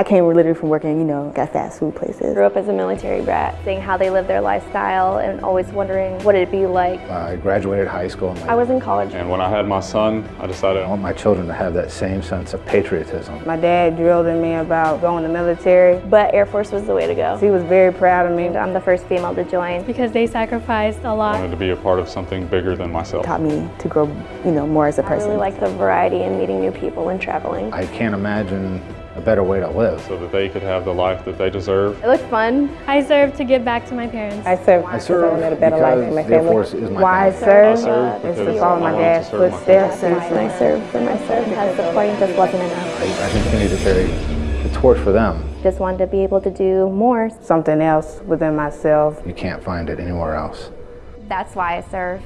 I came literally from working, you know, at fast food places. Grew up as a military brat, seeing how they live their lifestyle and always wondering what it'd be like. I graduated high school. I was in college. And when I had my son, I decided I want my children to have that same sense of patriotism. My dad drilled in me about going to the military. But Air Force was the way to go. He was very proud of me. I'm the first female to join. Because they sacrificed a lot. I wanted to be a part of something bigger than myself. Taught me to grow, you know, more as a person. I really like the variety and meeting new people and traveling. I can't imagine a better way to live. So that they could have the life that they deserve. It looked fun. I served to give back to my parents. I serve I serve I wanted a better life for my because Air family. Force is my Why I serve? I serve is to because follow my wanted to dad's serve footsteps. And I serve for myself because supporting just wasn't enough. I, I continue to carry the torch for them. Just wanted to be able to do more. Something else within myself. You can't find it anywhere else. That's why I serve.